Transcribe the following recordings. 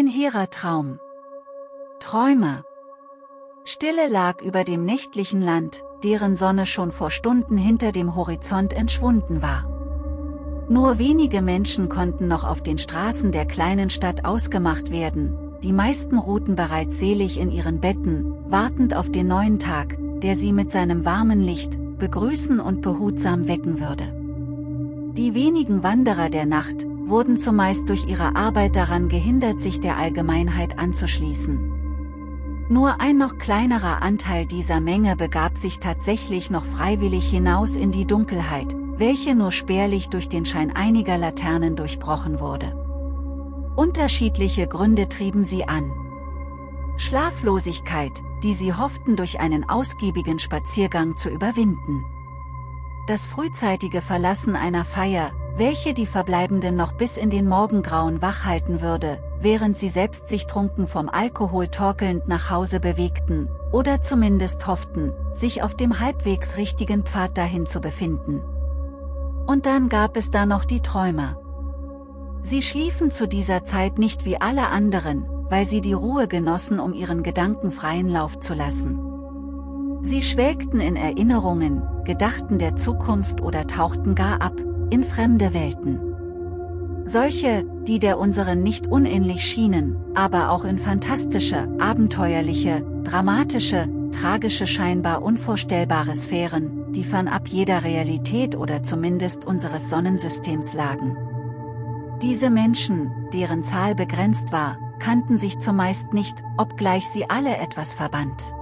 Ein hehrer Traum. Träume. Stille lag über dem nächtlichen Land, deren Sonne schon vor Stunden hinter dem Horizont entschwunden war. Nur wenige Menschen konnten noch auf den Straßen der kleinen Stadt ausgemacht werden, die meisten ruhten bereits selig in ihren Betten, wartend auf den neuen Tag, der sie mit seinem warmen Licht, begrüßen und behutsam wecken würde. Die wenigen Wanderer der Nacht, wurden zumeist durch ihre Arbeit daran gehindert sich der Allgemeinheit anzuschließen. Nur ein noch kleinerer Anteil dieser Menge begab sich tatsächlich noch freiwillig hinaus in die Dunkelheit, welche nur spärlich durch den Schein einiger Laternen durchbrochen wurde. Unterschiedliche Gründe trieben sie an. Schlaflosigkeit, die sie hofften durch einen ausgiebigen Spaziergang zu überwinden. Das frühzeitige Verlassen einer Feier, welche die Verbleibenden noch bis in den Morgengrauen wach halten würde, während sie selbst sich trunken vom Alkohol torkelnd nach Hause bewegten, oder zumindest hofften, sich auf dem halbwegs richtigen Pfad dahin zu befinden. Und dann gab es da noch die Träumer. Sie schliefen zu dieser Zeit nicht wie alle anderen, weil sie die Ruhe genossen um ihren Gedanken freien Lauf zu lassen. Sie schwelgten in Erinnerungen, gedachten der Zukunft oder tauchten gar ab, in fremde Welten. Solche, die der unseren nicht unähnlich schienen, aber auch in fantastische, abenteuerliche, dramatische, tragische scheinbar unvorstellbare Sphären, die fernab jeder Realität oder zumindest unseres Sonnensystems lagen. Diese Menschen, deren Zahl begrenzt war, kannten sich zumeist nicht, obgleich sie alle etwas verband.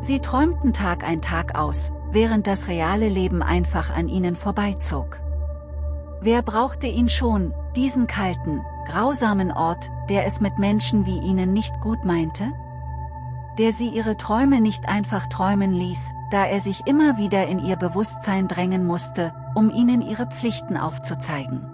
Sie träumten Tag ein Tag aus, während das reale Leben einfach an ihnen vorbeizog. Wer brauchte ihn schon, diesen kalten, grausamen Ort, der es mit Menschen wie ihnen nicht gut meinte? Der sie ihre Träume nicht einfach träumen ließ, da er sich immer wieder in ihr Bewusstsein drängen musste, um ihnen ihre Pflichten aufzuzeigen.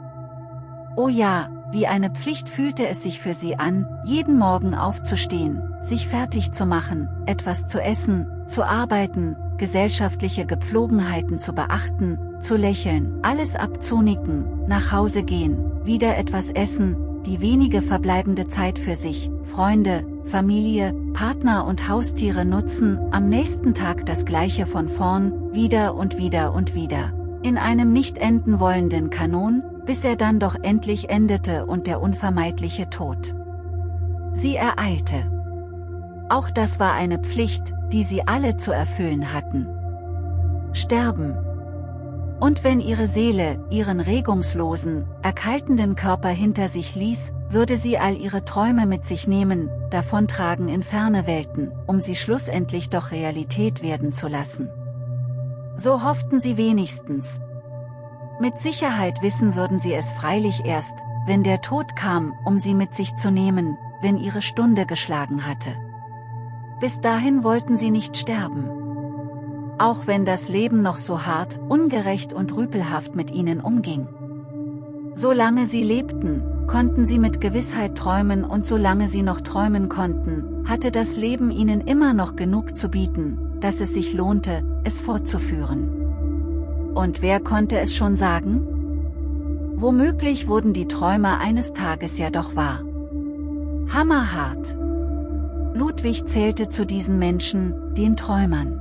Oh ja, wie eine Pflicht fühlte es sich für sie an, jeden Morgen aufzustehen, sich fertig zu machen, etwas zu essen, zu arbeiten, gesellschaftliche Gepflogenheiten zu beachten, zu lächeln, alles abzunicken, nach Hause gehen, wieder etwas essen, die wenige verbleibende Zeit für sich, Freunde, Familie, Partner und Haustiere nutzen, am nächsten Tag das gleiche von vorn, wieder und wieder und wieder. In einem nicht enden wollenden Kanon, bis er dann doch endlich endete und der unvermeidliche Tod. Sie ereilte. Auch das war eine Pflicht, die sie alle zu erfüllen hatten. Sterben. Und wenn ihre Seele ihren regungslosen, erkaltenden Körper hinter sich ließ, würde sie all ihre Träume mit sich nehmen, davontragen in ferne Welten, um sie schlussendlich doch Realität werden zu lassen. So hofften sie wenigstens. Mit Sicherheit wissen würden sie es freilich erst, wenn der Tod kam, um sie mit sich zu nehmen, wenn ihre Stunde geschlagen hatte. Bis dahin wollten sie nicht sterben. Auch wenn das Leben noch so hart, ungerecht und rüpelhaft mit ihnen umging. Solange sie lebten, konnten sie mit Gewissheit träumen und solange sie noch träumen konnten, hatte das Leben ihnen immer noch genug zu bieten, dass es sich lohnte, es fortzuführen. Und wer konnte es schon sagen? Womöglich wurden die Träume eines Tages ja doch wahr. Hammerhart. Ludwig zählte zu diesen Menschen, den Träumern.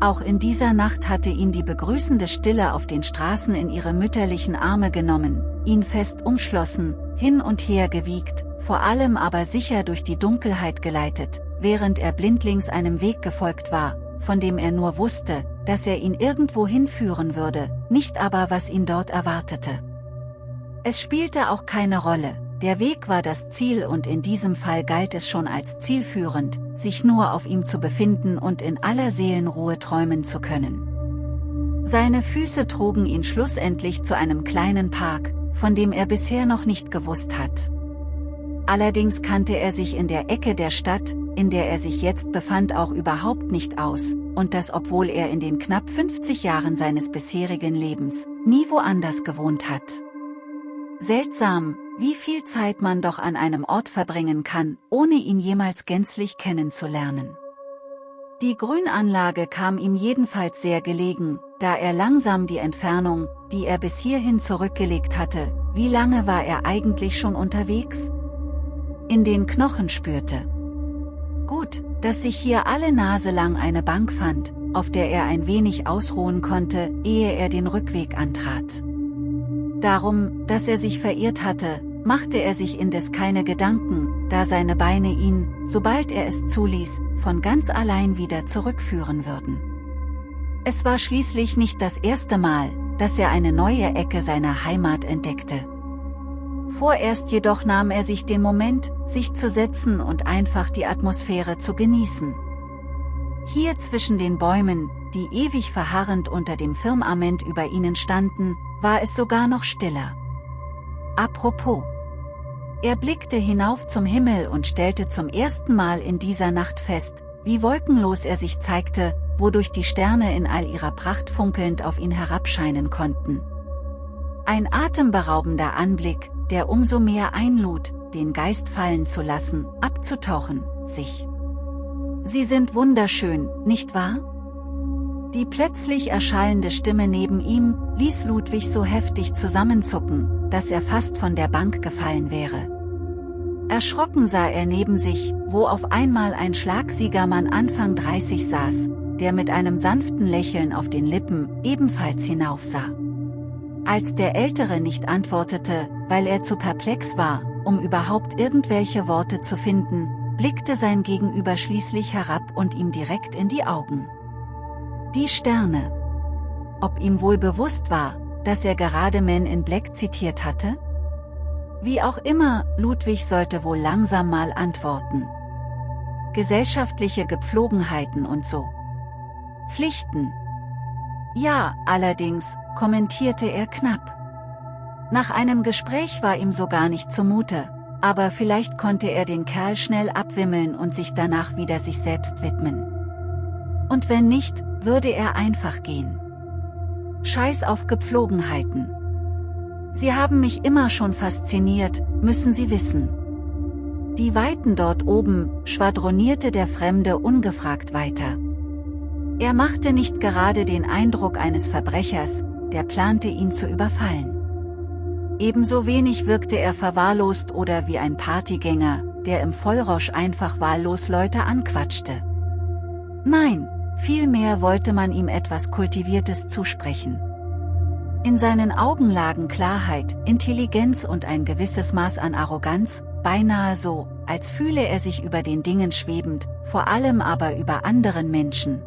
Auch in dieser Nacht hatte ihn die begrüßende Stille auf den Straßen in ihre mütterlichen Arme genommen, ihn fest umschlossen, hin und her gewiegt, vor allem aber sicher durch die Dunkelheit geleitet, während er blindlings einem Weg gefolgt war, von dem er nur wusste, dass er ihn irgendwo hinführen würde, nicht aber was ihn dort erwartete. Es spielte auch keine Rolle, der Weg war das Ziel und in diesem Fall galt es schon als zielführend, sich nur auf ihm zu befinden und in aller Seelenruhe träumen zu können. Seine Füße trugen ihn schlussendlich zu einem kleinen Park, von dem er bisher noch nicht gewusst hat. Allerdings kannte er sich in der Ecke der Stadt, in der er sich jetzt befand auch überhaupt nicht aus, und das obwohl er in den knapp 50 Jahren seines bisherigen Lebens nie woanders gewohnt hat. Seltsam, wie viel Zeit man doch an einem Ort verbringen kann, ohne ihn jemals gänzlich kennenzulernen. Die Grünanlage kam ihm jedenfalls sehr gelegen, da er langsam die Entfernung, die er bis hierhin zurückgelegt hatte, wie lange war er eigentlich schon unterwegs? in den Knochen spürte. Gut, dass sich hier alle Nase lang eine Bank fand, auf der er ein wenig ausruhen konnte, ehe er den Rückweg antrat. Darum, dass er sich verirrt hatte, machte er sich indes keine Gedanken, da seine Beine ihn, sobald er es zuließ, von ganz allein wieder zurückführen würden. Es war schließlich nicht das erste Mal, dass er eine neue Ecke seiner Heimat entdeckte. Vorerst jedoch nahm er sich den Moment, sich zu setzen und einfach die Atmosphäre zu genießen. Hier zwischen den Bäumen, die ewig verharrend unter dem Firmament über ihnen standen, war es sogar noch stiller. Apropos. Er blickte hinauf zum Himmel und stellte zum ersten Mal in dieser Nacht fest, wie wolkenlos er sich zeigte, wodurch die Sterne in all ihrer Pracht funkelnd auf ihn herabscheinen konnten. Ein atemberaubender Anblick, der umso mehr einlud, den Geist fallen zu lassen, abzutauchen, sich. Sie sind wunderschön, nicht wahr? Die plötzlich erschallende Stimme neben ihm, ließ Ludwig so heftig zusammenzucken, dass er fast von der Bank gefallen wäre. Erschrocken sah er neben sich, wo auf einmal ein Schlagsiegermann Anfang 30 saß, der mit einem sanften Lächeln auf den Lippen ebenfalls hinaufsah. Als der Ältere nicht antwortete, weil er zu perplex war, um überhaupt irgendwelche Worte zu finden, blickte sein Gegenüber schließlich herab und ihm direkt in die Augen. Die Sterne. Ob ihm wohl bewusst war, dass er gerade Men in Black zitiert hatte? Wie auch immer, Ludwig sollte wohl langsam mal antworten. Gesellschaftliche Gepflogenheiten und so. Pflichten. Ja, allerdings, kommentierte er knapp. Nach einem Gespräch war ihm so gar nicht zumute, aber vielleicht konnte er den Kerl schnell abwimmeln und sich danach wieder sich selbst widmen. Und wenn nicht, würde er einfach gehen. Scheiß auf Gepflogenheiten. Sie haben mich immer schon fasziniert, müssen Sie wissen. Die Weiten dort oben, schwadronierte der Fremde ungefragt weiter. Er machte nicht gerade den Eindruck eines Verbrechers, der plante ihn zu überfallen. Ebenso wenig wirkte er verwahrlost oder wie ein Partygänger, der im Vollrausch einfach wahllos Leute anquatschte. Nein, vielmehr wollte man ihm etwas Kultiviertes zusprechen. In seinen Augen lagen Klarheit, Intelligenz und ein gewisses Maß an Arroganz, beinahe so, als fühle er sich über den Dingen schwebend, vor allem aber über anderen Menschen,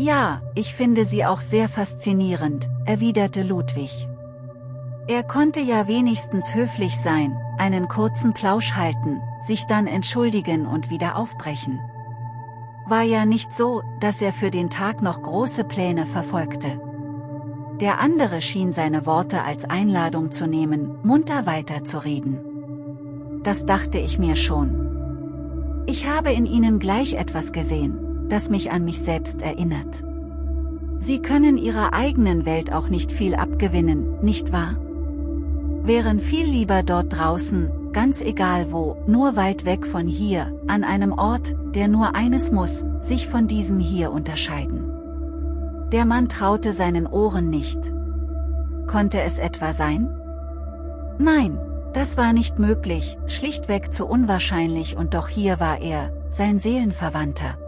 ja, ich finde sie auch sehr faszinierend, erwiderte Ludwig. Er konnte ja wenigstens höflich sein, einen kurzen Plausch halten, sich dann entschuldigen und wieder aufbrechen. War ja nicht so, dass er für den Tag noch große Pläne verfolgte. Der andere schien seine Worte als Einladung zu nehmen, munter weiterzureden. Das dachte ich mir schon. Ich habe in ihnen gleich etwas gesehen das mich an mich selbst erinnert. Sie können ihrer eigenen Welt auch nicht viel abgewinnen, nicht wahr? Wären viel lieber dort draußen, ganz egal wo, nur weit weg von hier, an einem Ort, der nur eines muss, sich von diesem hier unterscheiden. Der Mann traute seinen Ohren nicht. Konnte es etwa sein? Nein, das war nicht möglich, schlichtweg zu unwahrscheinlich und doch hier war er, sein Seelenverwandter.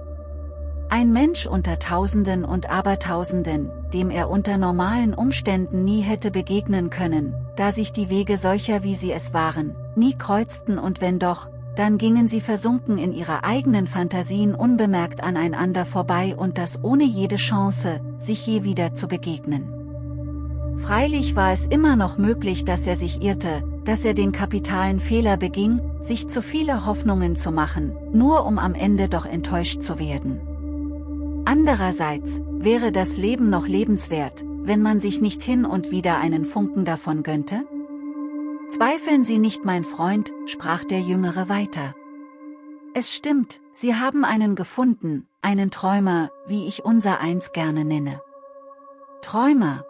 Ein Mensch unter Tausenden und Abertausenden, dem er unter normalen Umständen nie hätte begegnen können, da sich die Wege solcher wie sie es waren, nie kreuzten und wenn doch, dann gingen sie versunken in ihre eigenen Fantasien unbemerkt aneinander vorbei und das ohne jede Chance, sich je wieder zu begegnen. Freilich war es immer noch möglich, dass er sich irrte, dass er den kapitalen Fehler beging, sich zu viele Hoffnungen zu machen, nur um am Ende doch enttäuscht zu werden. Andererseits, wäre das Leben noch lebenswert, wenn man sich nicht hin und wieder einen Funken davon gönnte? Zweifeln Sie nicht mein Freund, sprach der Jüngere weiter. Es stimmt, Sie haben einen gefunden, einen Träumer, wie ich unser eins gerne nenne. Träumer.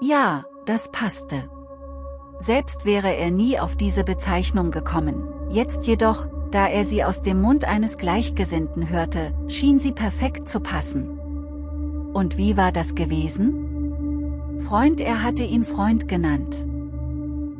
Ja, das passte. Selbst wäre er nie auf diese Bezeichnung gekommen, jetzt jedoch, da er sie aus dem Mund eines Gleichgesinnten hörte, schien sie perfekt zu passen. Und wie war das gewesen? Freund er hatte ihn Freund genannt.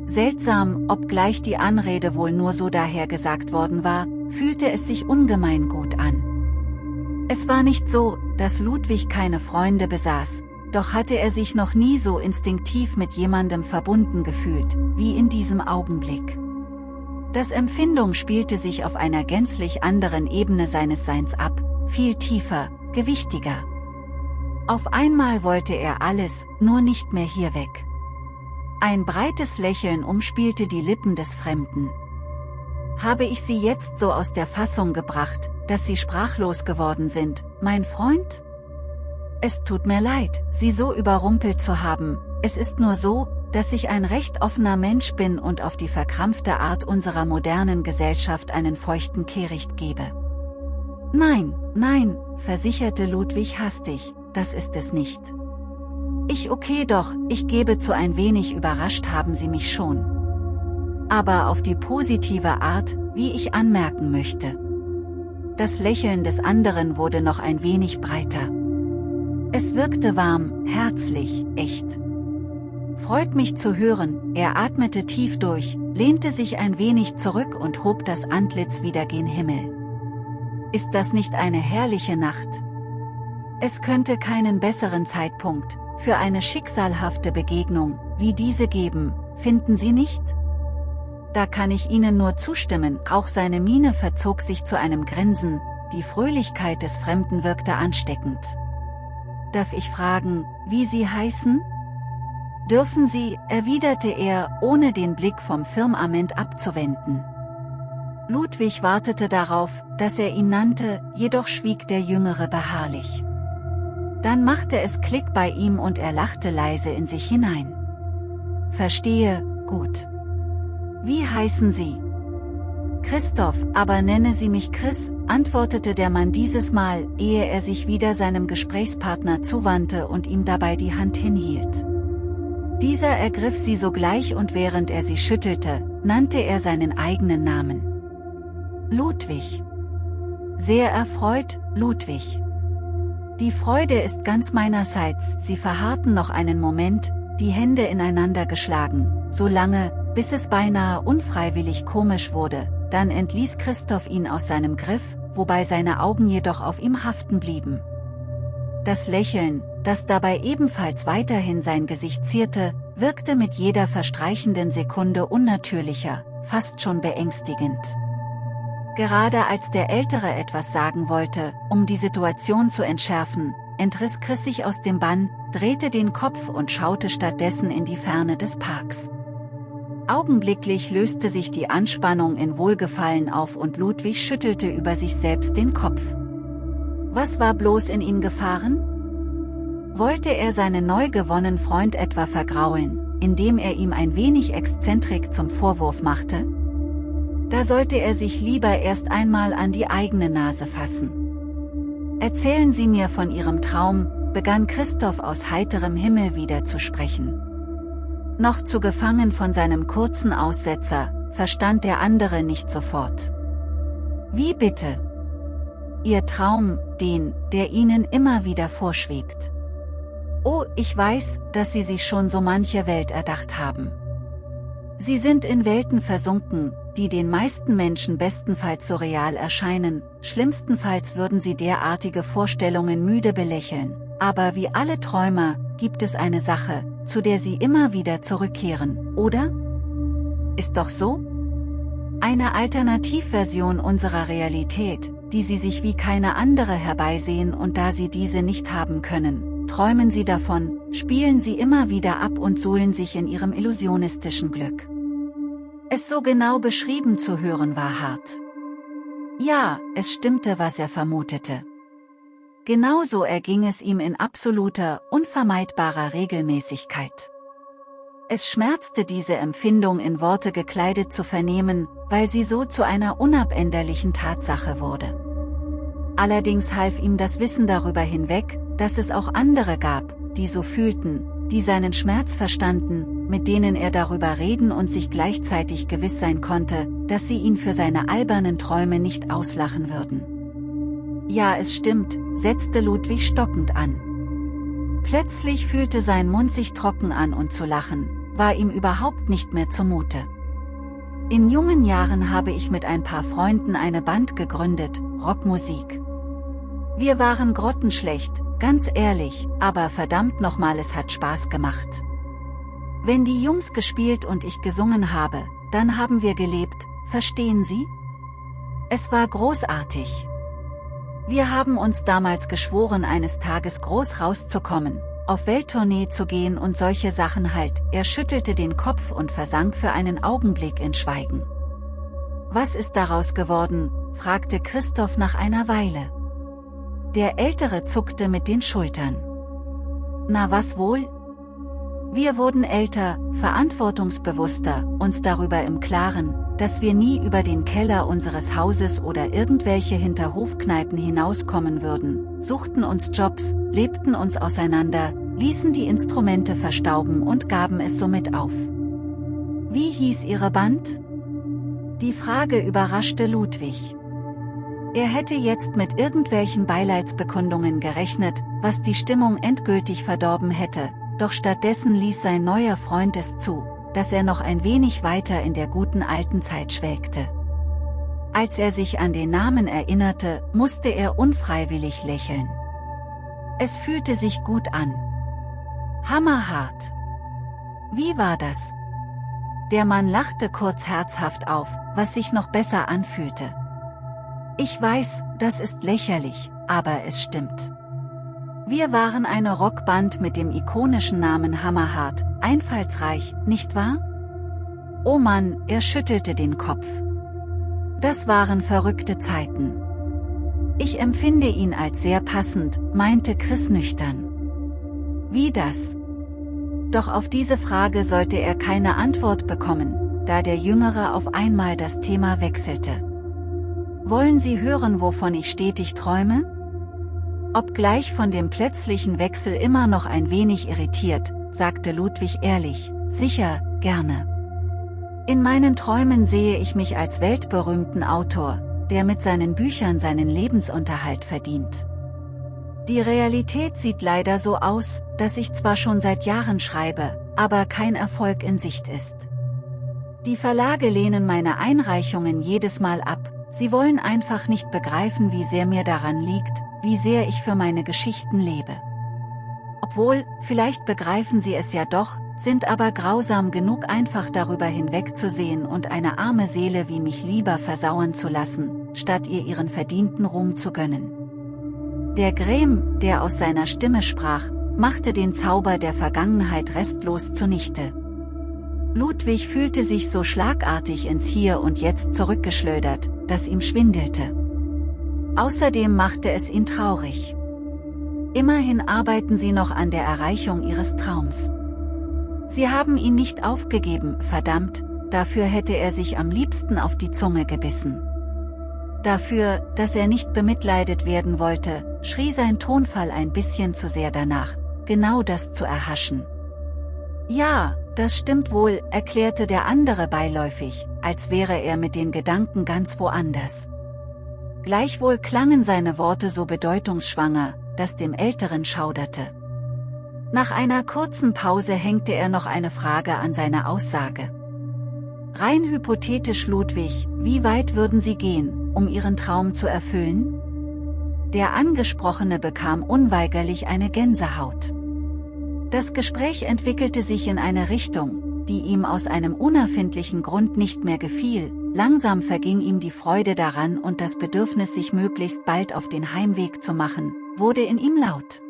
Seltsam, obgleich die Anrede wohl nur so dahergesagt worden war, fühlte es sich ungemein gut an. Es war nicht so, dass Ludwig keine Freunde besaß, doch hatte er sich noch nie so instinktiv mit jemandem verbunden gefühlt, wie in diesem Augenblick. Das Empfindung spielte sich auf einer gänzlich anderen Ebene seines Seins ab, viel tiefer, gewichtiger. Auf einmal wollte er alles, nur nicht mehr hier weg. Ein breites Lächeln umspielte die Lippen des Fremden. Habe ich Sie jetzt so aus der Fassung gebracht, dass Sie sprachlos geworden sind, mein Freund? Es tut mir leid, Sie so überrumpelt zu haben, es ist nur so, dass ich ein recht offener Mensch bin und auf die verkrampfte Art unserer modernen Gesellschaft einen feuchten Kehricht gebe. Nein, nein, versicherte Ludwig hastig, das ist es nicht. Ich okay doch, ich gebe zu ein wenig überrascht haben Sie mich schon. Aber auf die positive Art, wie ich anmerken möchte. Das Lächeln des anderen wurde noch ein wenig breiter. Es wirkte warm, herzlich, echt. Freut mich zu hören, er atmete tief durch, lehnte sich ein wenig zurück und hob das Antlitz wieder gen Himmel. Ist das nicht eine herrliche Nacht? Es könnte keinen besseren Zeitpunkt, für eine schicksalhafte Begegnung, wie diese geben, finden Sie nicht? Da kann ich Ihnen nur zustimmen, auch seine Miene verzog sich zu einem Grinsen, die Fröhlichkeit des Fremden wirkte ansteckend. Darf ich fragen, wie Sie heißen? Dürfen Sie, erwiderte er, ohne den Blick vom Firmament abzuwenden. Ludwig wartete darauf, dass er ihn nannte, jedoch schwieg der Jüngere beharrlich. Dann machte es Klick bei ihm und er lachte leise in sich hinein. Verstehe, gut. Wie heißen Sie? Christoph, aber nenne Sie mich Chris, antwortete der Mann dieses Mal, ehe er sich wieder seinem Gesprächspartner zuwandte und ihm dabei die Hand hinhielt. Dieser ergriff sie sogleich und während er sie schüttelte, nannte er seinen eigenen Namen. Ludwig. Sehr erfreut, Ludwig. Die Freude ist ganz meinerseits, sie verharrten noch einen Moment, die Hände ineinander geschlagen, so lange, bis es beinahe unfreiwillig komisch wurde, dann entließ Christoph ihn aus seinem Griff, wobei seine Augen jedoch auf ihm haften blieben. Das Lächeln, das dabei ebenfalls weiterhin sein Gesicht zierte, wirkte mit jeder verstreichenden Sekunde unnatürlicher, fast schon beängstigend. Gerade als der Ältere etwas sagen wollte, um die Situation zu entschärfen, entriss Chris sich aus dem Bann, drehte den Kopf und schaute stattdessen in die Ferne des Parks. Augenblicklich löste sich die Anspannung in Wohlgefallen auf und Ludwig schüttelte über sich selbst den Kopf. Was war bloß in ihn gefahren? Wollte er seinen neu gewonnenen Freund etwa vergraulen, indem er ihm ein wenig Exzentrik zum Vorwurf machte? Da sollte er sich lieber erst einmal an die eigene Nase fassen. Erzählen Sie mir von Ihrem Traum, begann Christoph aus heiterem Himmel wieder zu sprechen. Noch zu gefangen von seinem kurzen Aussetzer, verstand der andere nicht sofort. Wie bitte? Ihr Traum, den, der Ihnen immer wieder vorschwebt. Oh, ich weiß, dass Sie sich schon so manche Welt erdacht haben. Sie sind in Welten versunken, die den meisten Menschen bestenfalls surreal erscheinen, schlimmstenfalls würden sie derartige Vorstellungen müde belächeln. Aber wie alle Träumer, gibt es eine Sache, zu der sie immer wieder zurückkehren, oder? Ist doch so? Eine Alternativversion unserer Realität, die sie sich wie keine andere herbeisehen und da sie diese nicht haben können, träumen sie davon, spielen sie immer wieder ab und suhlen sich in ihrem illusionistischen Glück. Es so genau beschrieben zu hören war hart. Ja, es stimmte, was er vermutete. Genauso erging es ihm in absoluter, unvermeidbarer Regelmäßigkeit. Es schmerzte diese Empfindung in Worte gekleidet zu vernehmen, weil sie so zu einer unabänderlichen Tatsache wurde. Allerdings half ihm das Wissen darüber hinweg, dass es auch andere gab, die so fühlten, die seinen Schmerz verstanden, mit denen er darüber reden und sich gleichzeitig gewiss sein konnte, dass sie ihn für seine albernen Träume nicht auslachen würden. Ja es stimmt, setzte Ludwig stockend an. Plötzlich fühlte sein Mund sich trocken an und zu lachen, war ihm überhaupt nicht mehr zumute. In jungen Jahren habe ich mit ein paar Freunden eine Band gegründet, Rockmusik. Wir waren grottenschlecht, ganz ehrlich, aber verdammt nochmal es hat Spaß gemacht. Wenn die Jungs gespielt und ich gesungen habe, dann haben wir gelebt, verstehen Sie? Es war großartig. Wir haben uns damals geschworen eines Tages groß rauszukommen, auf Welttournee zu gehen und solche Sachen halt, er schüttelte den Kopf und versank für einen Augenblick in Schweigen. Was ist daraus geworden, fragte Christoph nach einer Weile. Der Ältere zuckte mit den Schultern. Na was wohl? Wir wurden älter, verantwortungsbewusster, uns darüber im Klaren, dass wir nie über den Keller unseres Hauses oder irgendwelche Hinterhofkneipen hinauskommen würden, suchten uns Jobs, lebten uns auseinander, ließen die Instrumente verstauben und gaben es somit auf. Wie hieß ihre Band? Die Frage überraschte Ludwig. Er hätte jetzt mit irgendwelchen Beileidsbekundungen gerechnet, was die Stimmung endgültig verdorben hätte, doch stattdessen ließ sein neuer Freund es zu, dass er noch ein wenig weiter in der guten alten Zeit schwelgte. Als er sich an den Namen erinnerte, musste er unfreiwillig lächeln. Es fühlte sich gut an. Hammerhart. Wie war das? Der Mann lachte kurz herzhaft auf, was sich noch besser anfühlte. Ich weiß, das ist lächerlich, aber es stimmt. Wir waren eine Rockband mit dem ikonischen Namen Hammerhart, einfallsreich, nicht wahr? Oh Mann, er schüttelte den Kopf. Das waren verrückte Zeiten. Ich empfinde ihn als sehr passend, meinte Chris nüchtern. Wie das? Doch auf diese Frage sollte er keine Antwort bekommen, da der Jüngere auf einmal das Thema wechselte. Wollen Sie hören, wovon ich stetig träume? Obgleich von dem plötzlichen Wechsel immer noch ein wenig irritiert, sagte Ludwig ehrlich, sicher, gerne. In meinen Träumen sehe ich mich als weltberühmten Autor, der mit seinen Büchern seinen Lebensunterhalt verdient. Die Realität sieht leider so aus, dass ich zwar schon seit Jahren schreibe, aber kein Erfolg in Sicht ist. Die Verlage lehnen meine Einreichungen jedes Mal ab, sie wollen einfach nicht begreifen wie sehr mir daran liegt, wie sehr ich für meine Geschichten lebe. Obwohl, vielleicht begreifen sie es ja doch, sind aber grausam genug einfach darüber hinwegzusehen und eine arme Seele wie mich lieber versauern zu lassen, statt ihr ihren verdienten Ruhm zu gönnen. Der Grem, der aus seiner Stimme sprach, machte den Zauber der Vergangenheit restlos zunichte. Ludwig fühlte sich so schlagartig ins Hier und Jetzt zurückgeschleudert, dass ihm schwindelte. Außerdem machte es ihn traurig. Immerhin arbeiten sie noch an der Erreichung ihres Traums. Sie haben ihn nicht aufgegeben, verdammt, dafür hätte er sich am liebsten auf die Zunge gebissen. Dafür, dass er nicht bemitleidet werden wollte, schrie sein Tonfall ein bisschen zu sehr danach, genau das zu erhaschen. Ja, das stimmt wohl, erklärte der andere beiläufig, als wäre er mit den Gedanken ganz woanders. Gleichwohl klangen seine Worte so bedeutungsschwanger, dass dem Älteren schauderte. Nach einer kurzen Pause hängte er noch eine Frage an seine Aussage. Rein hypothetisch Ludwig, wie weit würden Sie gehen, um Ihren Traum zu erfüllen? Der Angesprochene bekam unweigerlich eine Gänsehaut. Das Gespräch entwickelte sich in eine Richtung, die ihm aus einem unerfindlichen Grund nicht mehr gefiel, Langsam verging ihm die Freude daran und das Bedürfnis sich möglichst bald auf den Heimweg zu machen, wurde in ihm laut.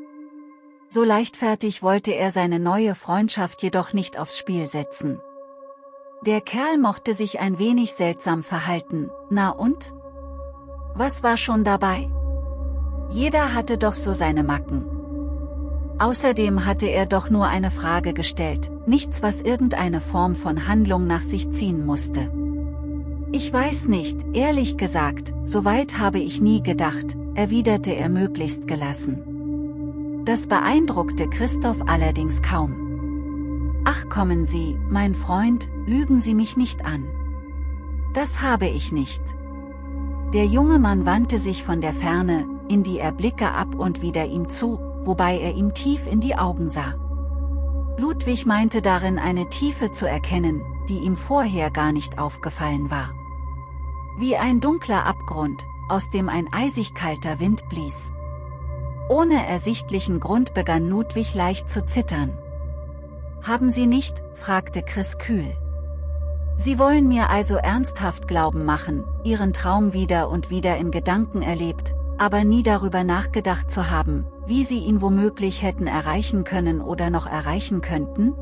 So leichtfertig wollte er seine neue Freundschaft jedoch nicht aufs Spiel setzen. Der Kerl mochte sich ein wenig seltsam verhalten, na und? Was war schon dabei? Jeder hatte doch so seine Macken. Außerdem hatte er doch nur eine Frage gestellt, nichts was irgendeine Form von Handlung nach sich ziehen musste. Ich weiß nicht, ehrlich gesagt, so weit habe ich nie gedacht, erwiderte er möglichst gelassen. Das beeindruckte Christoph allerdings kaum. Ach kommen Sie, mein Freund, lügen Sie mich nicht an. Das habe ich nicht. Der junge Mann wandte sich von der Ferne, in die er Blicke ab und wieder ihm zu, wobei er ihm tief in die Augen sah. Ludwig meinte darin eine Tiefe zu erkennen, die ihm vorher gar nicht aufgefallen war. Wie ein dunkler Abgrund, aus dem ein eisig kalter Wind blies. Ohne ersichtlichen Grund begann Ludwig leicht zu zittern. Haben Sie nicht, fragte Chris kühl. Sie wollen mir also ernsthaft glauben machen, Ihren Traum wieder und wieder in Gedanken erlebt, aber nie darüber nachgedacht zu haben, wie Sie ihn womöglich hätten erreichen können oder noch erreichen könnten?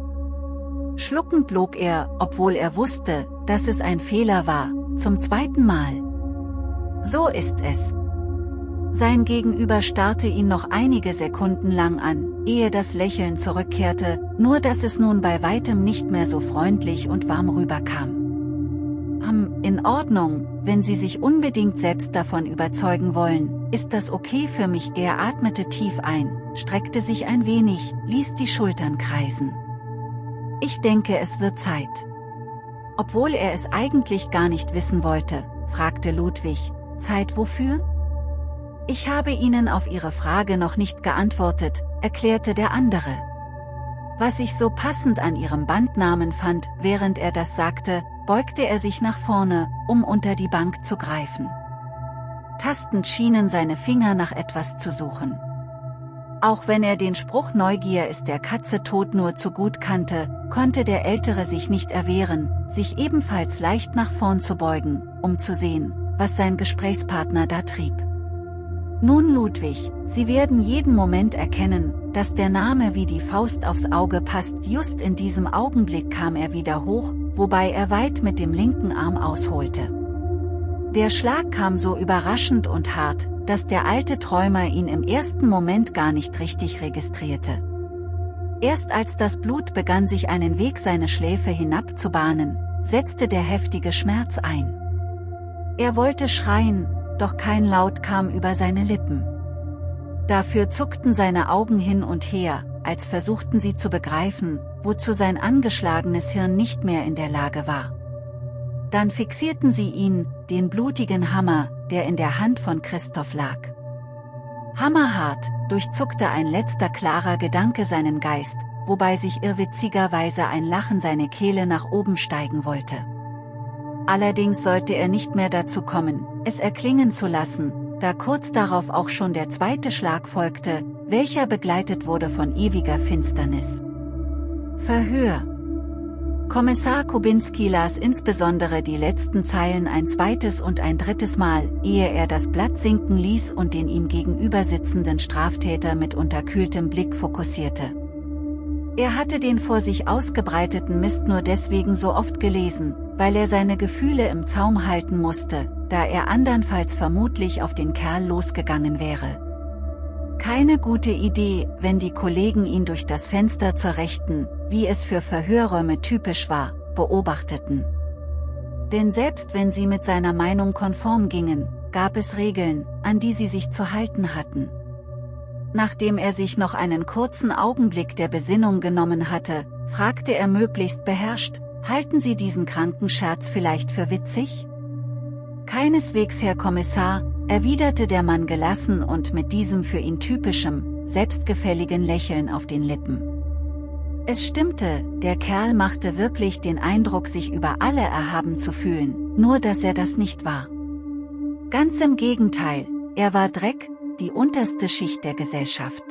Schluckend log er, obwohl er wusste, dass es ein Fehler war, zum zweiten Mal. So ist es. Sein Gegenüber starrte ihn noch einige Sekunden lang an, ehe das Lächeln zurückkehrte, nur dass es nun bei weitem nicht mehr so freundlich und warm rüberkam. Hm, in Ordnung, wenn Sie sich unbedingt selbst davon überzeugen wollen, ist das okay für mich. Er atmete tief ein, streckte sich ein wenig, ließ die Schultern kreisen. Ich denke es wird Zeit. Obwohl er es eigentlich gar nicht wissen wollte, fragte Ludwig, Zeit wofür? Ich habe Ihnen auf Ihre Frage noch nicht geantwortet, erklärte der andere. Was ich so passend an Ihrem Bandnamen fand, während er das sagte, beugte er sich nach vorne, um unter die Bank zu greifen. Tastend schienen seine Finger nach etwas zu suchen. Auch wenn er den Spruch Neugier ist der Katze tot nur zu gut kannte, konnte der Ältere sich nicht erwehren, sich ebenfalls leicht nach vorn zu beugen, um zu sehen, was sein Gesprächspartner da trieb. Nun Ludwig, Sie werden jeden Moment erkennen, dass der Name wie die Faust aufs Auge passt. Just in diesem Augenblick kam er wieder hoch, wobei er weit mit dem linken Arm ausholte. Der Schlag kam so überraschend und hart, dass der alte Träumer ihn im ersten Moment gar nicht richtig registrierte. Erst als das Blut begann sich einen Weg seine Schläfe hinabzubahnen, setzte der heftige Schmerz ein. Er wollte schreien, doch kein Laut kam über seine Lippen. Dafür zuckten seine Augen hin und her, als versuchten sie zu begreifen, wozu sein angeschlagenes Hirn nicht mehr in der Lage war. Dann fixierten sie ihn, den blutigen Hammer, der in der Hand von Christoph lag. Hammerhart, durchzuckte ein letzter klarer Gedanke seinen Geist, wobei sich irrwitzigerweise ein Lachen seine Kehle nach oben steigen wollte. Allerdings sollte er nicht mehr dazu kommen, es erklingen zu lassen, da kurz darauf auch schon der zweite Schlag folgte, welcher begleitet wurde von ewiger Finsternis. Verhör Kommissar Kubinski las insbesondere die letzten Zeilen ein zweites und ein drittes Mal, ehe er das Blatt sinken ließ und den ihm gegenüber sitzenden Straftäter mit unterkühltem Blick fokussierte. Er hatte den vor sich ausgebreiteten Mist nur deswegen so oft gelesen, weil er seine Gefühle im Zaum halten musste, da er andernfalls vermutlich auf den Kerl losgegangen wäre. Keine gute Idee, wenn die Kollegen ihn durch das Fenster zur Rechten, wie es für Verhörräume typisch war, beobachteten. Denn selbst wenn sie mit seiner Meinung konform gingen, gab es Regeln, an die sie sich zu halten hatten. Nachdem er sich noch einen kurzen Augenblick der Besinnung genommen hatte, fragte er möglichst beherrscht, halten Sie diesen kranken Scherz vielleicht für witzig? Keineswegs, Herr Kommissar, erwiderte der Mann gelassen und mit diesem für ihn typischem, selbstgefälligen Lächeln auf den Lippen. Es stimmte, der Kerl machte wirklich den Eindruck sich über alle erhaben zu fühlen, nur dass er das nicht war. Ganz im Gegenteil, er war Dreck, die unterste Schicht der Gesellschaft.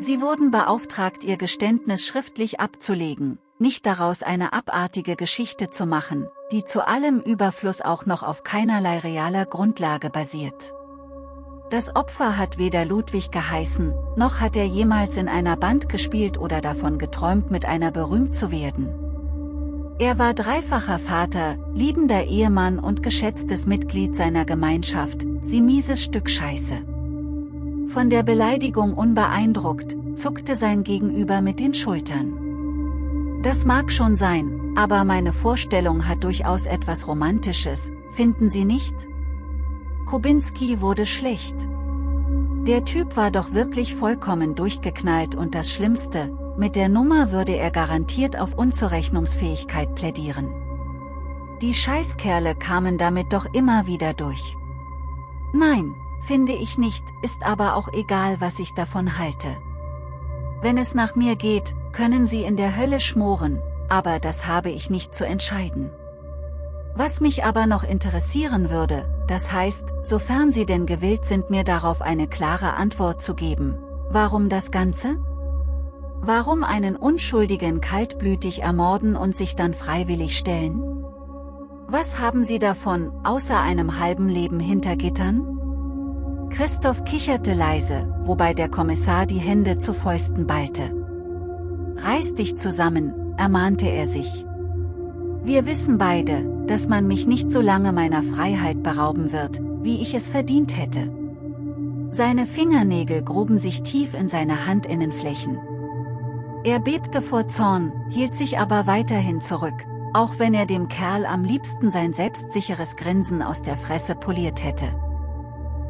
Sie wurden beauftragt ihr Geständnis schriftlich abzulegen, nicht daraus eine abartige Geschichte zu machen, die zu allem Überfluss auch noch auf keinerlei realer Grundlage basiert. Das Opfer hat weder Ludwig geheißen, noch hat er jemals in einer Band gespielt oder davon geträumt mit einer berühmt zu werden. Er war dreifacher Vater, liebender Ehemann und geschätztes Mitglied seiner Gemeinschaft, sie mieses Stück Scheiße. Von der Beleidigung unbeeindruckt, zuckte sein Gegenüber mit den Schultern. Das mag schon sein, aber meine Vorstellung hat durchaus etwas Romantisches, finden Sie nicht? Kubinski wurde schlecht. Der Typ war doch wirklich vollkommen durchgeknallt und das Schlimmste, mit der Nummer würde er garantiert auf Unzurechnungsfähigkeit plädieren. Die Scheißkerle kamen damit doch immer wieder durch. Nein, finde ich nicht, ist aber auch egal was ich davon halte. Wenn es nach mir geht, können sie in der Hölle schmoren, aber das habe ich nicht zu entscheiden. Was mich aber noch interessieren würde, das heißt, sofern Sie denn gewillt sind mir darauf eine klare Antwort zu geben, warum das Ganze? Warum einen Unschuldigen kaltblütig ermorden und sich dann freiwillig stellen? Was haben Sie davon, außer einem halben Leben hinter Gittern? Christoph kicherte leise, wobei der Kommissar die Hände zu Fäusten ballte. Reiß dich zusammen, ermahnte er sich. Wir wissen beide, dass man mich nicht so lange meiner Freiheit berauben wird, wie ich es verdient hätte. Seine Fingernägel gruben sich tief in seine Handinnenflächen. Er bebte vor Zorn, hielt sich aber weiterhin zurück, auch wenn er dem Kerl am liebsten sein selbstsicheres Grinsen aus der Fresse poliert hätte.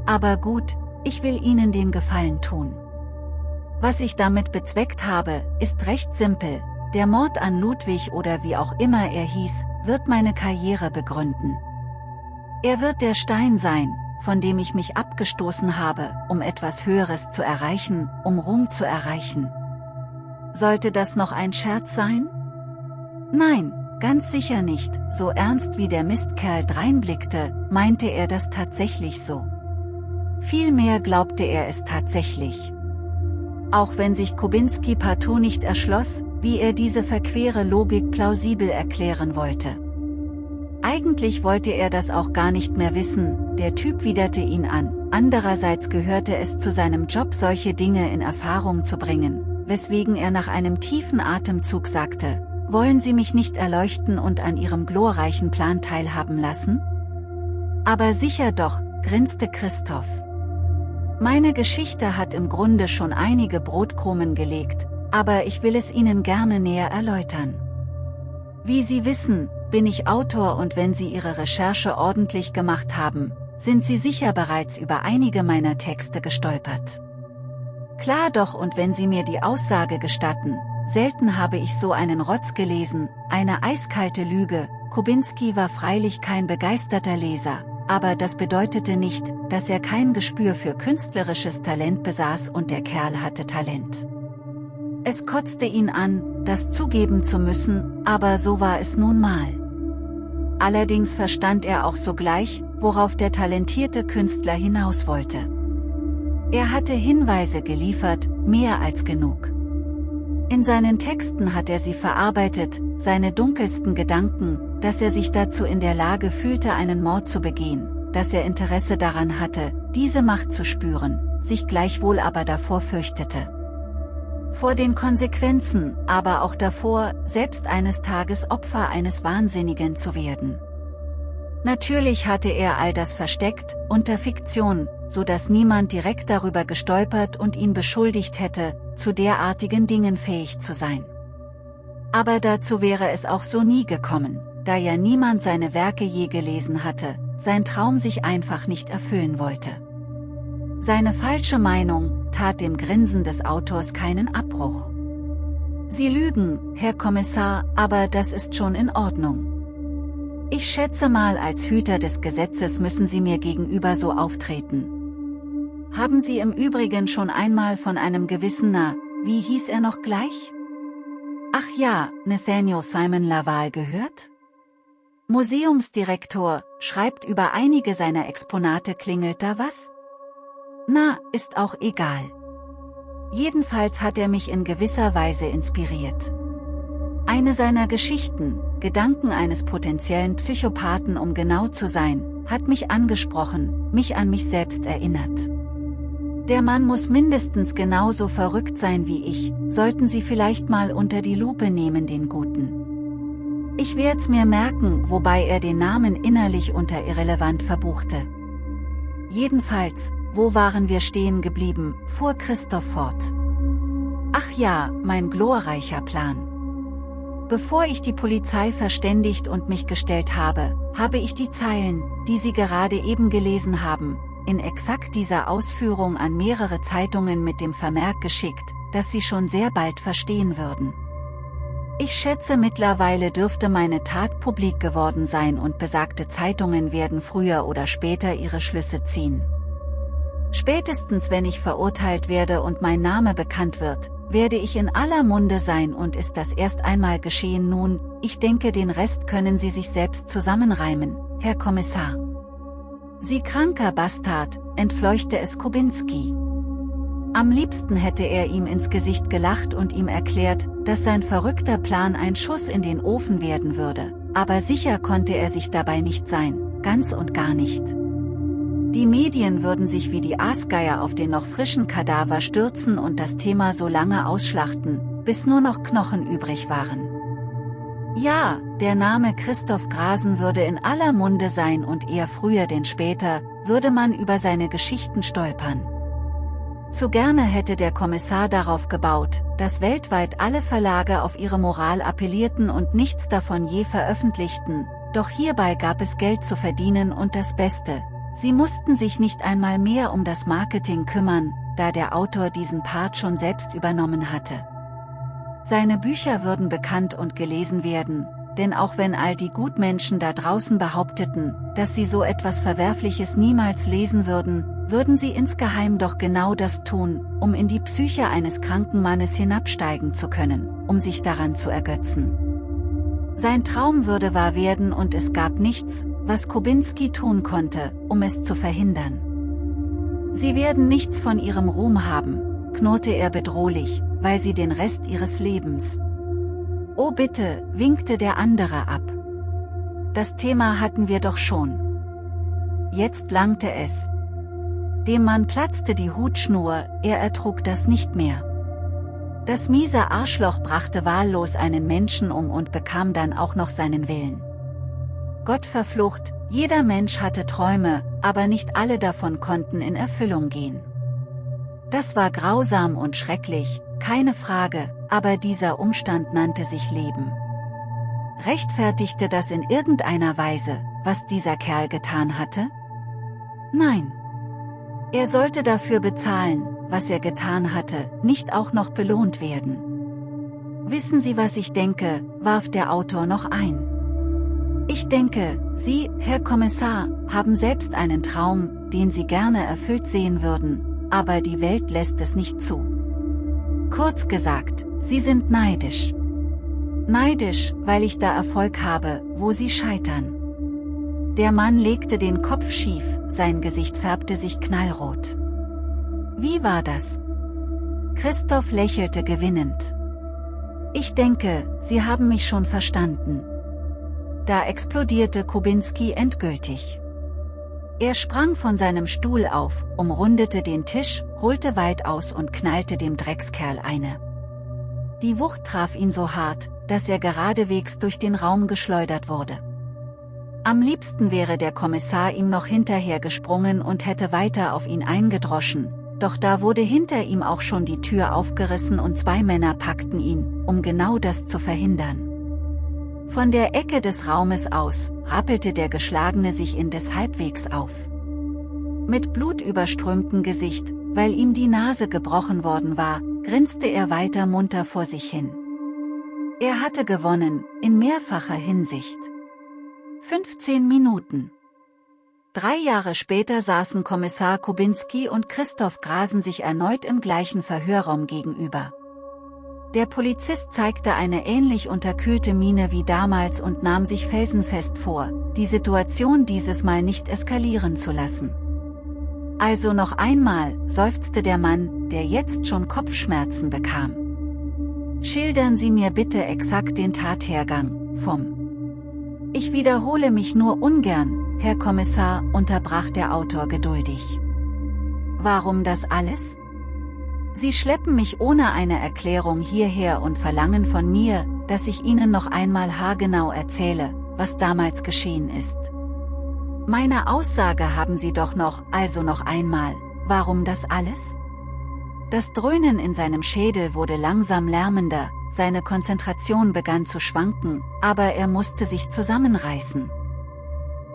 Aber gut, ich will Ihnen den Gefallen tun. Was ich damit bezweckt habe, ist recht simpel, der Mord an Ludwig oder wie auch immer er hieß, wird meine Karriere begründen. Er wird der Stein sein, von dem ich mich abgestoßen habe, um etwas Höheres zu erreichen, um Ruhm zu erreichen. Sollte das noch ein Scherz sein? Nein, ganz sicher nicht, so ernst wie der Mistkerl dreinblickte, meinte er das tatsächlich so. Vielmehr glaubte er es tatsächlich. Auch wenn sich Kubinski partout nicht erschloss, wie er diese verquere Logik plausibel erklären wollte. Eigentlich wollte er das auch gar nicht mehr wissen, der Typ widerte ihn an, andererseits gehörte es zu seinem Job solche Dinge in Erfahrung zu bringen, weswegen er nach einem tiefen Atemzug sagte, wollen Sie mich nicht erleuchten und an Ihrem glorreichen Plan teilhaben lassen? Aber sicher doch, grinste Christoph. Meine Geschichte hat im Grunde schon einige Brotkrumen gelegt, aber ich will es Ihnen gerne näher erläutern. Wie Sie wissen, bin ich Autor und wenn Sie Ihre Recherche ordentlich gemacht haben, sind Sie sicher bereits über einige meiner Texte gestolpert. Klar doch und wenn Sie mir die Aussage gestatten, selten habe ich so einen Rotz gelesen, eine eiskalte Lüge, Kubinski war freilich kein begeisterter Leser, aber das bedeutete nicht, dass er kein Gespür für künstlerisches Talent besaß und der Kerl hatte Talent. Es kotzte ihn an, das zugeben zu müssen, aber so war es nun mal. Allerdings verstand er auch sogleich, worauf der talentierte Künstler hinaus wollte. Er hatte Hinweise geliefert, mehr als genug. In seinen Texten hat er sie verarbeitet, seine dunkelsten Gedanken, dass er sich dazu in der Lage fühlte einen Mord zu begehen, dass er Interesse daran hatte, diese Macht zu spüren, sich gleichwohl aber davor fürchtete. Vor den Konsequenzen, aber auch davor, selbst eines Tages Opfer eines Wahnsinnigen zu werden. Natürlich hatte er all das versteckt, unter Fiktion, so dass niemand direkt darüber gestolpert und ihn beschuldigt hätte, zu derartigen Dingen fähig zu sein. Aber dazu wäre es auch so nie gekommen, da ja niemand seine Werke je gelesen hatte, sein Traum sich einfach nicht erfüllen wollte. Seine falsche Meinung tat dem Grinsen des Autors keinen Abbruch. Sie lügen, Herr Kommissar, aber das ist schon in Ordnung. Ich schätze mal als Hüter des Gesetzes müssen Sie mir gegenüber so auftreten. Haben Sie im Übrigen schon einmal von einem gewissen Na, wie hieß er noch gleich? Ach ja, Nathaniel Simon Laval gehört? Museumsdirektor, schreibt über einige seiner Exponate klingelt da was? Na, ist auch egal. Jedenfalls hat er mich in gewisser Weise inspiriert. Eine seiner Geschichten, Gedanken eines potenziellen Psychopathen um genau zu sein, hat mich angesprochen, mich an mich selbst erinnert. Der Mann muss mindestens genauso verrückt sein wie ich, sollten Sie vielleicht mal unter die Lupe nehmen den Guten. Ich werd's mir merken, wobei er den Namen innerlich unter irrelevant verbuchte. Jedenfalls, wo waren wir stehen geblieben, fuhr Christoph fort. Ach ja, mein glorreicher Plan. Bevor ich die Polizei verständigt und mich gestellt habe, habe ich die Zeilen, die Sie gerade eben gelesen haben, in exakt dieser Ausführung an mehrere Zeitungen mit dem Vermerk geschickt, dass sie schon sehr bald verstehen würden. Ich schätze mittlerweile dürfte meine Tat publik geworden sein und besagte Zeitungen werden früher oder später ihre Schlüsse ziehen. Spätestens wenn ich verurteilt werde und mein Name bekannt wird, werde ich in aller Munde sein und ist das erst einmal geschehen nun, ich denke den Rest können Sie sich selbst zusammenreimen, Herr Kommissar. Sie kranker Bastard, entfleuchte es Kubinski. Am liebsten hätte er ihm ins Gesicht gelacht und ihm erklärt, dass sein verrückter Plan ein Schuss in den Ofen werden würde, aber sicher konnte er sich dabei nicht sein, ganz und gar nicht. Die Medien würden sich wie die Aasgeier auf den noch frischen Kadaver stürzen und das Thema so lange ausschlachten, bis nur noch Knochen übrig waren. Ja, der Name Christoph Grasen würde in aller Munde sein und eher früher denn später, würde man über seine Geschichten stolpern. Zu gerne hätte der Kommissar darauf gebaut, dass weltweit alle Verlage auf ihre Moral appellierten und nichts davon je veröffentlichten, doch hierbei gab es Geld zu verdienen und das Beste, sie mussten sich nicht einmal mehr um das Marketing kümmern, da der Autor diesen Part schon selbst übernommen hatte. Seine Bücher würden bekannt und gelesen werden, denn auch wenn all die Gutmenschen da draußen behaupteten, dass sie so etwas Verwerfliches niemals lesen würden, würden sie insgeheim doch genau das tun, um in die Psyche eines kranken Mannes hinabsteigen zu können, um sich daran zu ergötzen. Sein Traum würde wahr werden und es gab nichts, was Kubinski tun konnte, um es zu verhindern. Sie werden nichts von ihrem Ruhm haben, knurrte er bedrohlich, weil sie den Rest ihres Lebens. Oh bitte, winkte der andere ab. Das Thema hatten wir doch schon. Jetzt langte es, dem Mann platzte die Hutschnur, er ertrug das nicht mehr. Das miese Arschloch brachte wahllos einen Menschen um und bekam dann auch noch seinen Willen. Gott verflucht, jeder Mensch hatte Träume, aber nicht alle davon konnten in Erfüllung gehen. Das war grausam und schrecklich, keine Frage, aber dieser Umstand nannte sich Leben. Rechtfertigte das in irgendeiner Weise, was dieser Kerl getan hatte? Nein. Er sollte dafür bezahlen, was er getan hatte, nicht auch noch belohnt werden. Wissen Sie was ich denke, warf der Autor noch ein. Ich denke, Sie, Herr Kommissar, haben selbst einen Traum, den Sie gerne erfüllt sehen würden, aber die Welt lässt es nicht zu. Kurz gesagt, Sie sind neidisch. Neidisch, weil ich da Erfolg habe, wo Sie scheitern. Der Mann legte den Kopf schief, sein Gesicht färbte sich knallrot. Wie war das? Christoph lächelte gewinnend. Ich denke, Sie haben mich schon verstanden. Da explodierte Kubinski endgültig. Er sprang von seinem Stuhl auf, umrundete den Tisch, holte weit aus und knallte dem Dreckskerl eine. Die Wucht traf ihn so hart, dass er geradewegs durch den Raum geschleudert wurde. Am liebsten wäre der Kommissar ihm noch hinterher gesprungen und hätte weiter auf ihn eingedroschen, doch da wurde hinter ihm auch schon die Tür aufgerissen und zwei Männer packten ihn, um genau das zu verhindern. Von der Ecke des Raumes aus, rappelte der Geschlagene sich indes halbwegs auf. Mit blutüberströmtem Gesicht, weil ihm die Nase gebrochen worden war, grinste er weiter munter vor sich hin. Er hatte gewonnen, in mehrfacher Hinsicht. 15 Minuten. Drei Jahre später saßen Kommissar Kubinski und Christoph Grasen sich erneut im gleichen Verhörraum gegenüber. Der Polizist zeigte eine ähnlich unterkühlte Miene wie damals und nahm sich felsenfest vor, die Situation dieses Mal nicht eskalieren zu lassen. Also noch einmal, seufzte der Mann, der jetzt schon Kopfschmerzen bekam. Schildern Sie mir bitte exakt den Tathergang, vom ich wiederhole mich nur ungern, Herr Kommissar, unterbrach der Autor geduldig. Warum das alles? Sie schleppen mich ohne eine Erklärung hierher und verlangen von mir, dass ich Ihnen noch einmal haargenau erzähle, was damals geschehen ist. Meine Aussage haben Sie doch noch, also noch einmal, warum das alles? Das Dröhnen in seinem Schädel wurde langsam lärmender, seine Konzentration begann zu schwanken, aber er musste sich zusammenreißen.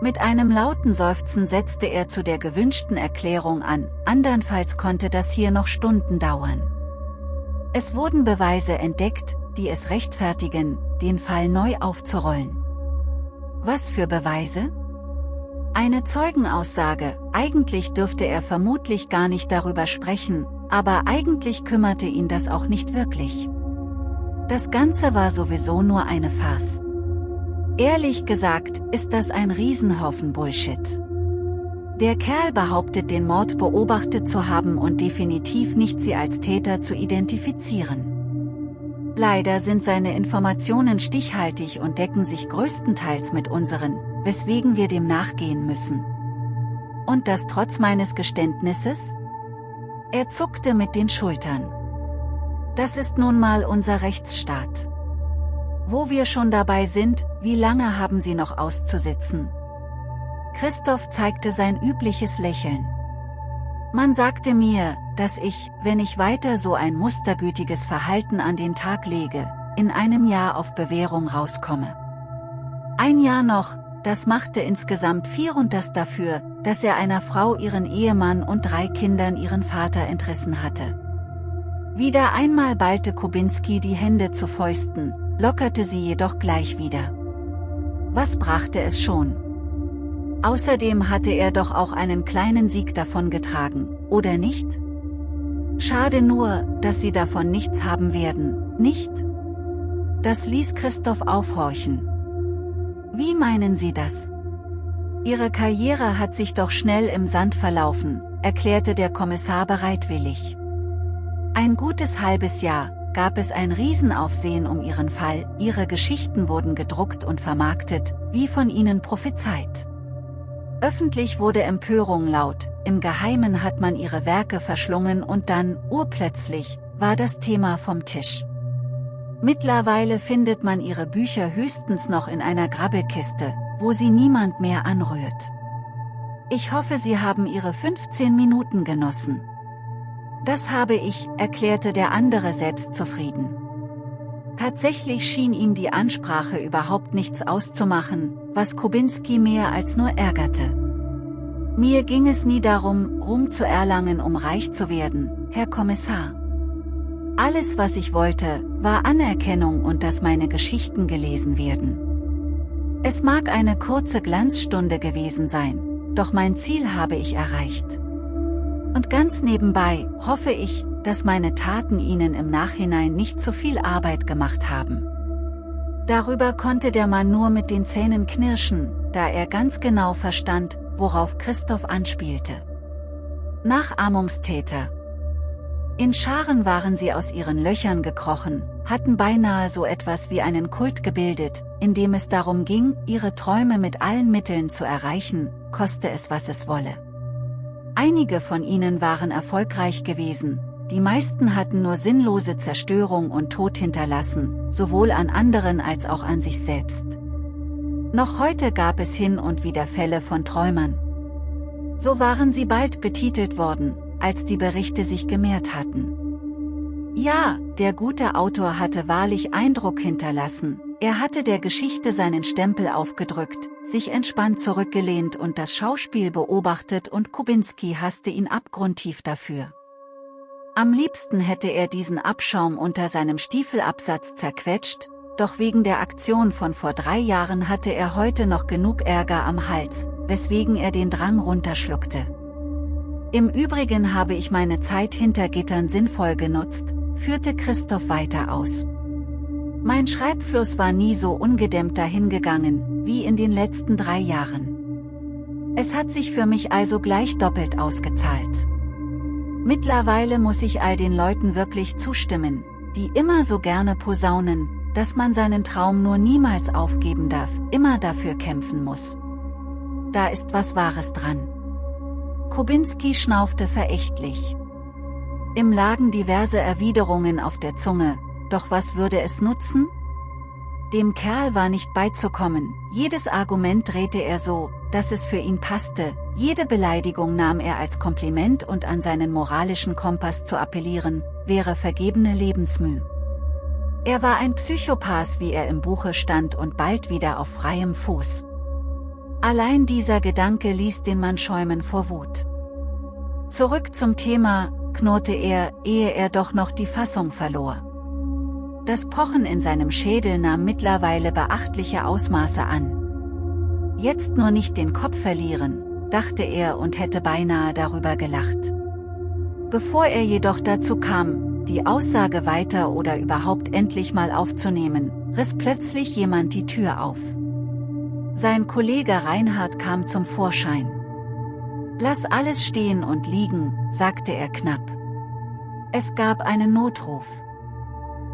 Mit einem lauten Seufzen setzte er zu der gewünschten Erklärung an, andernfalls konnte das hier noch Stunden dauern. Es wurden Beweise entdeckt, die es rechtfertigen, den Fall neu aufzurollen. Was für Beweise? Eine Zeugenaussage, eigentlich dürfte er vermutlich gar nicht darüber sprechen, Aber eigentlich kümmerte ihn das auch nicht wirklich. Das Ganze war sowieso nur eine Farce. Ehrlich gesagt, ist das ein Riesenhaufen Bullshit. Der Kerl behauptet den Mord beobachtet zu haben und definitiv nicht sie als Täter zu identifizieren. Leider sind seine Informationen stichhaltig und decken sich größtenteils mit unseren, weswegen wir dem nachgehen müssen. Und das trotz meines Geständnisses? Er zuckte mit den Schultern. Das ist nun mal unser Rechtsstaat. Wo wir schon dabei sind, wie lange haben Sie noch auszusitzen? Christoph zeigte sein übliches Lächeln. Man sagte mir, dass ich, wenn ich weiter so ein mustergütiges Verhalten an den Tag lege, in einem Jahr auf Bewährung rauskomme. Ein Jahr noch, das machte insgesamt vier und das dafür, dass er einer Frau ihren Ehemann und drei Kindern ihren Vater entrissen hatte. Wieder einmal ballte Kubinski die Hände zu Fäusten, lockerte sie jedoch gleich wieder. Was brachte es schon? Außerdem hatte er doch auch einen kleinen Sieg davon getragen, oder nicht? Schade nur, dass sie davon nichts haben werden, nicht? Das ließ Christoph aufhorchen. Wie meinen Sie das? Ihre Karriere hat sich doch schnell im Sand verlaufen, erklärte der Kommissar bereitwillig. Ein gutes halbes Jahr, gab es ein Riesenaufsehen um ihren Fall, ihre Geschichten wurden gedruckt und vermarktet, wie von ihnen prophezeit. Öffentlich wurde Empörung laut, im Geheimen hat man ihre Werke verschlungen und dann, urplötzlich, war das Thema vom Tisch. Mittlerweile findet man ihre Bücher höchstens noch in einer Grabbelkiste, wo sie niemand mehr anrührt. Ich hoffe Sie haben Ihre 15 Minuten genossen. Das habe ich, erklärte der andere selbstzufrieden. Tatsächlich schien ihm die Ansprache überhaupt nichts auszumachen, was Kubinski mehr als nur ärgerte. Mir ging es nie darum, Ruhm zu erlangen um reich zu werden, Herr Kommissar. Alles was ich wollte, war Anerkennung und dass meine Geschichten gelesen werden. Es mag eine kurze Glanzstunde gewesen sein, doch mein Ziel habe ich erreicht. Und ganz nebenbei, hoffe ich, dass meine Taten Ihnen im Nachhinein nicht zu viel Arbeit gemacht haben. Darüber konnte der Mann nur mit den Zähnen knirschen, da er ganz genau verstand, worauf Christoph anspielte. Nachahmungstäter, in Scharen waren sie aus ihren Löchern gekrochen, hatten beinahe so etwas wie einen Kult gebildet, in dem es darum ging, ihre Träume mit allen Mitteln zu erreichen, koste es was es wolle. Einige von ihnen waren erfolgreich gewesen, die meisten hatten nur sinnlose Zerstörung und Tod hinterlassen, sowohl an anderen als auch an sich selbst. Noch heute gab es hin und wieder Fälle von Träumern. So waren sie bald betitelt worden, als die Berichte sich gemehrt hatten. Ja, der gute Autor hatte wahrlich Eindruck hinterlassen, er hatte der Geschichte seinen Stempel aufgedrückt, sich entspannt zurückgelehnt und das Schauspiel beobachtet und Kubinski hasste ihn abgrundtief dafür. Am liebsten hätte er diesen Abschaum unter seinem Stiefelabsatz zerquetscht, doch wegen der Aktion von vor drei Jahren hatte er heute noch genug Ärger am Hals, weswegen er den Drang runterschluckte. Im Übrigen habe ich meine Zeit hinter Gittern sinnvoll genutzt, führte Christoph weiter aus. Mein Schreibfluss war nie so ungedämmt dahingegangen, wie in den letzten drei Jahren. Es hat sich für mich also gleich doppelt ausgezahlt. Mittlerweile muss ich all den Leuten wirklich zustimmen, die immer so gerne posaunen, dass man seinen Traum nur niemals aufgeben darf, immer dafür kämpfen muss. Da ist was Wahres dran. Kubinski schnaufte verächtlich. Ihm lagen diverse Erwiderungen auf der Zunge, doch was würde es nutzen? Dem Kerl war nicht beizukommen, jedes Argument drehte er so, dass es für ihn passte, jede Beleidigung nahm er als Kompliment und an seinen moralischen Kompass zu appellieren, wäre vergebene Lebensmüh. Er war ein Psychopath wie er im Buche stand und bald wieder auf freiem Fuß. Allein dieser Gedanke ließ den Mann schäumen vor Wut. Zurück zum Thema, knurrte er, ehe er doch noch die Fassung verlor. Das Pochen in seinem Schädel nahm mittlerweile beachtliche Ausmaße an. Jetzt nur nicht den Kopf verlieren, dachte er und hätte beinahe darüber gelacht. Bevor er jedoch dazu kam, die Aussage weiter oder überhaupt endlich mal aufzunehmen, riss plötzlich jemand die Tür auf. Sein Kollege Reinhard kam zum Vorschein. Lass alles stehen und liegen, sagte er knapp. Es gab einen Notruf.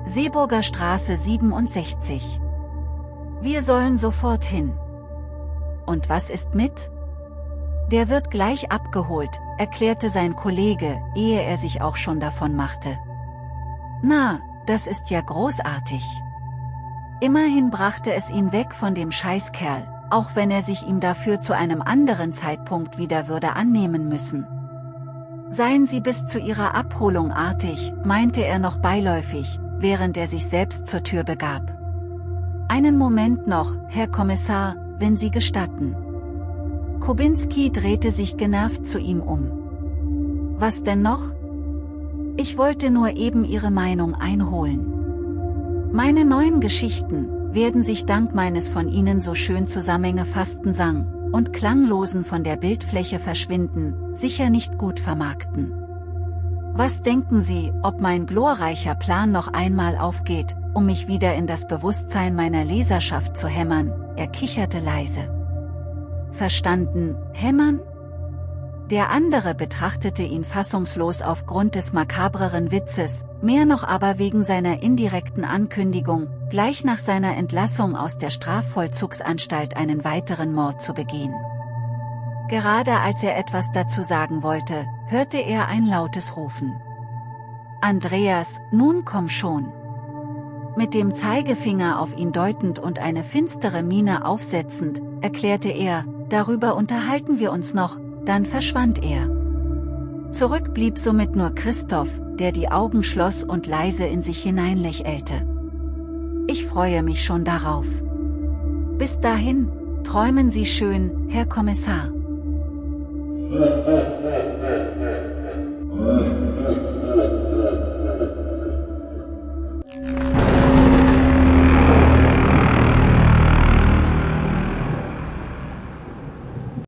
Seeburger Straße 67. Wir sollen sofort hin. Und was ist mit? Der wird gleich abgeholt, erklärte sein Kollege, ehe er sich auch schon davon machte. Na, das ist ja großartig. Immerhin brachte es ihn weg von dem Scheißkerl, auch wenn er sich ihm dafür zu einem anderen Zeitpunkt wieder würde annehmen müssen. Seien Sie bis zu Ihrer Abholung artig, meinte er noch beiläufig, während er sich selbst zur Tür begab. Einen Moment noch, Herr Kommissar, wenn Sie gestatten. Kubinski drehte sich genervt zu ihm um. Was denn noch? Ich wollte nur eben Ihre Meinung einholen. Meine neuen Geschichten werden sich dank meines von Ihnen so schön zusammengefassten Sang und klanglosen von der Bildfläche verschwinden, sicher nicht gut vermarkten. Was denken Sie, ob mein glorreicher Plan noch einmal aufgeht, um mich wieder in das Bewusstsein meiner Leserschaft zu hämmern, er kicherte leise. Verstanden, hämmern? Der andere betrachtete ihn fassungslos aufgrund des makabreren Witzes, mehr noch aber wegen seiner indirekten Ankündigung, gleich nach seiner Entlassung aus der Strafvollzugsanstalt einen weiteren Mord zu begehen. Gerade als er etwas dazu sagen wollte, hörte er ein lautes Rufen. Andreas, nun komm schon. Mit dem Zeigefinger auf ihn deutend und eine finstere Miene aufsetzend, erklärte er, darüber unterhalten wir uns noch, dann verschwand er. Zurück blieb somit nur Christoph, der die Augen schloss und leise in sich hineinlächelte. Ich freue mich schon darauf. Bis dahin, träumen Sie schön, Herr Kommissar.